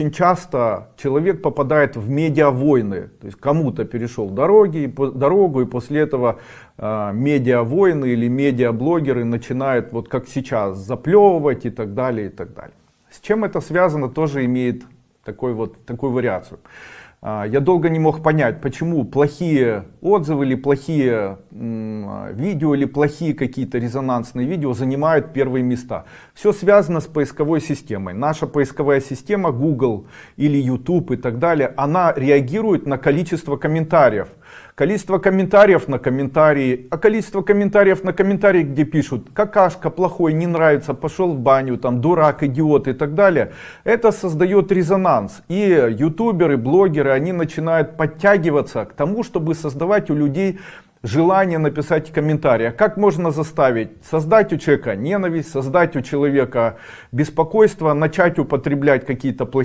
Очень часто человек попадает в медиавойны, то есть кому-то перешел дороги, дорогу, и после этого э, медиавойны или медиаблогеры начинают, вот как сейчас, заплевывать и так далее, и так далее. С чем это связано, тоже имеет такой вот, такую вариацию. А, Я долго не мог понять, почему плохие отзывы или плохие м, видео или плохие какие-то резонансные видео занимают первые места. Все связано с поисковой системой. Наша поисковая система Google или YouTube и так далее, она реагирует на количество комментариев. Количество комментариев на комментарии, а количество комментариев на комментарии, где пишут какашка, плохой, не нравится, пошел в баню, там дурак, идиот и так далее, это создает резонанс. И ютуберы, блогеры, они начинают подтягиваться к тому, чтобы создавать у людей желание написать комментарий. А как можно заставить? Создать у человека ненависть, создать у человека беспокойство, начать употреблять какие-то плохие